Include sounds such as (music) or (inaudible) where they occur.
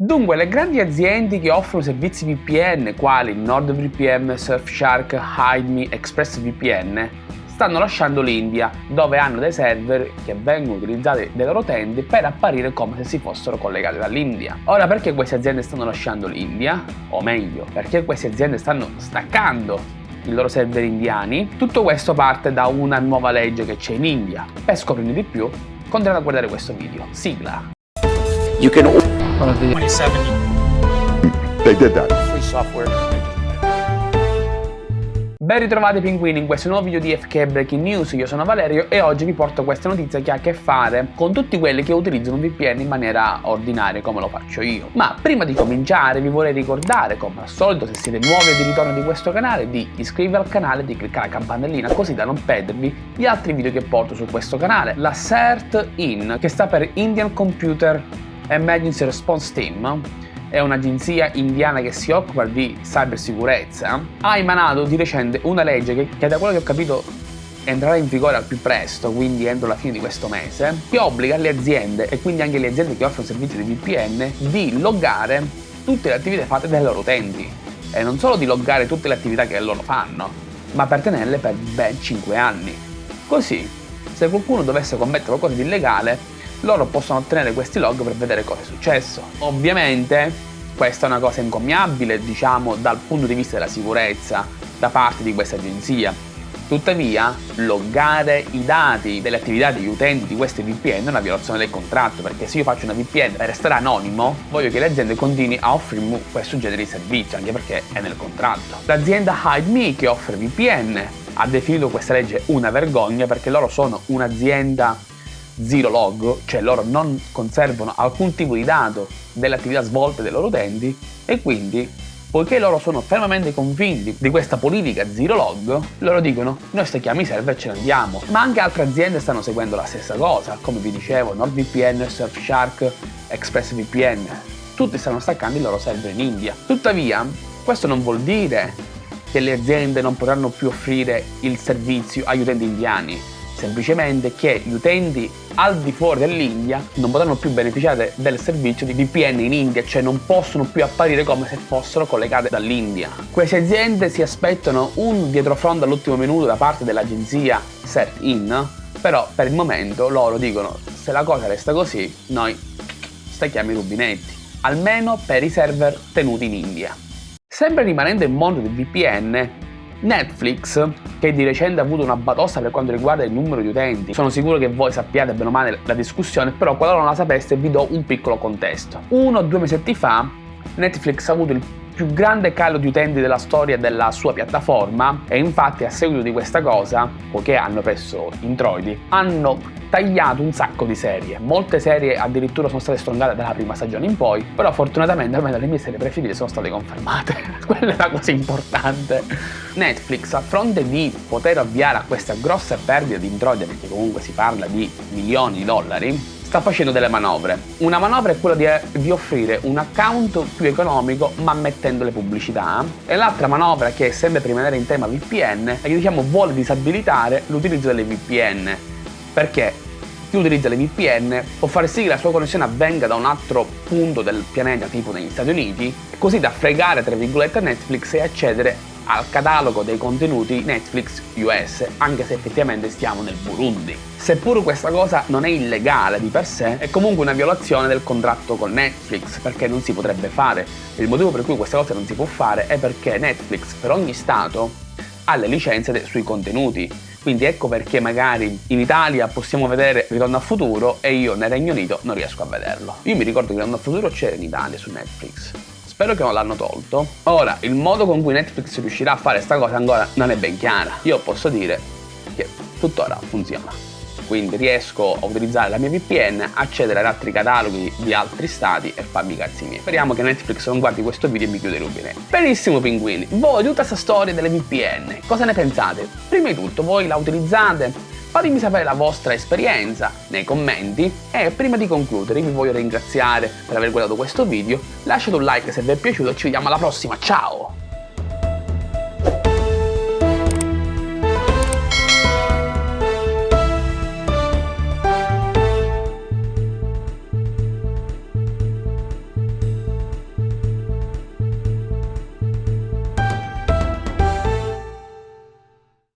Dunque, le grandi aziende che offrono servizi VPN, quali NordVPN, Surfshark, HideMe, ExpressVPN, stanno lasciando l'India, dove hanno dei server che vengono utilizzati dai loro utenti per apparire come se si fossero collegati dall'India. Ora, perché queste aziende stanno lasciando l'India? O meglio, perché queste aziende stanno staccando i loro server indiani? Tutto questo parte da una nuova legge che c'è in India. Per scoprirne di più, continuate a guardare questo video. Sigla! You can 27. They did that. Free software. Ben ritrovati pinguini in questo nuovo video di FK Breaking News, io sono Valerio e oggi vi porto questa notizia che ha a che fare con tutti quelli che utilizzano un VPN in maniera ordinaria come lo faccio io. Ma prima di cominciare vi vorrei ricordare, come al solito se siete nuovi o di ritorno di questo canale, di iscrivervi al canale e di cliccare la campanellina così da non perdervi gli altri video che porto su questo canale. La CERT-IN, che sta per Indian Computer Emergency Response Team, è un'agenzia indiana che si occupa di cybersicurezza, ha emanato di recente una legge che, che da quello che ho capito entrerà in vigore al più presto, quindi entro la fine di questo mese, che obbliga le aziende e quindi anche le aziende che offrono servizi di VPN di loggare tutte le attività fatte dai loro utenti e non solo di loggare tutte le attività che loro fanno, ma per tenerle per ben 5 anni. Così, se qualcuno dovesse commettere qualcosa di illegale, loro possono ottenere questi log per vedere cosa è successo. Ovviamente questa è una cosa incommiabile, diciamo, dal punto di vista della sicurezza da parte di questa agenzia. Tuttavia, loggare i dati delle attività degli utenti di queste VPN è una violazione del contratto, perché se io faccio una VPN per restare anonimo, voglio che le aziende continuino a offrirmi questo genere di servizio, anche perché è nel contratto. L'azienda HideMe, che offre VPN, ha definito questa legge una vergogna perché loro sono un'azienda zero log, cioè loro non conservano alcun tipo di dato delle attività svolte dai loro utenti e quindi poiché loro sono fermamente convinti di questa politica zero log, loro dicono noi stacchiamo i server e ce ne andiamo. Ma anche altre aziende stanno seguendo la stessa cosa, come vi dicevo, NordVPN, Surfshark, ExpressVPN, tutti stanno staccando i loro server in India. Tuttavia, questo non vuol dire che le aziende non potranno più offrire il servizio agli utenti indiani, semplicemente che gli utenti al di fuori dell'India non potranno più beneficiare del servizio di VPN in India, cioè non possono più apparire come se fossero collegate dall'India. Queste aziende si aspettano un dietrofront all'ultimo minuto da parte dell'agenzia SetIn, però per il momento loro dicono se la cosa resta così noi stacchiamo i rubinetti, almeno per i server tenuti in India. Sempre rimanendo in mondo del VPN, Netflix, che di recente ha avuto una batosta per quanto riguarda il numero di utenti, sono sicuro che voi sappiate bene o male la discussione, però qualora non la sapeste vi do un piccolo contesto. Uno o due mesetti fa Netflix ha avuto il più grande calo di utenti della storia della sua piattaforma e infatti a seguito di questa cosa, poiché hanno perso introiti, hanno tagliato un sacco di serie. Molte serie addirittura sono state strongate dalla prima stagione in poi, però fortunatamente almeno le mie serie preferite sono state confermate. (laughs) Quella è la cosa importante. Netflix, a fronte di poter avviare a questa grossa perdita di introiti, perché comunque si parla di milioni di dollari, sta facendo delle manovre. Una manovra è quella di, di, offrire un account più economico ma mettendo le pubblicità e l'altra manovra che è sempre per rimanere in tema VPN è che diciamo vuole disabilitare l'utilizzo delle VPN perché chi utilizza le VPN può fare sì che la sua connessione avvenga da un altro punto del pianeta tipo negli Stati Uniti così da fregare tra virgolette Netflix e accedere al catalogo dei contenuti Netflix US, anche se effettivamente stiamo nel Burundi. Seppure questa cosa non è illegale di per sé, è comunque una violazione del contratto con Netflix, perché non si potrebbe fare. Il motivo per cui questa cosa non si può fare è perché Netflix per ogni stato ha le licenze sui contenuti, quindi ecco perché magari in Italia possiamo vedere Ritorno al futuro e io nel Regno Unito non riesco a vederlo. Io mi ricordo che Ritorno al futuro c'era in Italia su Netflix. Spero che non l'hanno tolto. Ora, il modo con cui Netflix riuscirà a fare questa cosa ancora non è ben chiara. Io posso dire che tuttora funziona. Quindi riesco a utilizzare la mia VPN, accedere ad altri cataloghi di altri stati e farmi i cazzi miei. Speriamo che Netflix non guardi questo video e mi chiude i. Benissimo pinguini, voi tutta questa storia delle VPN, cosa ne pensate? Prima di tutto, voi la utilizzate? Fatemi sapere la vostra esperienza nei commenti e prima di concludere vi voglio ringraziare per aver guardato questo video, lasciate un like se vi è piaciuto e ci vediamo alla prossima, ciao!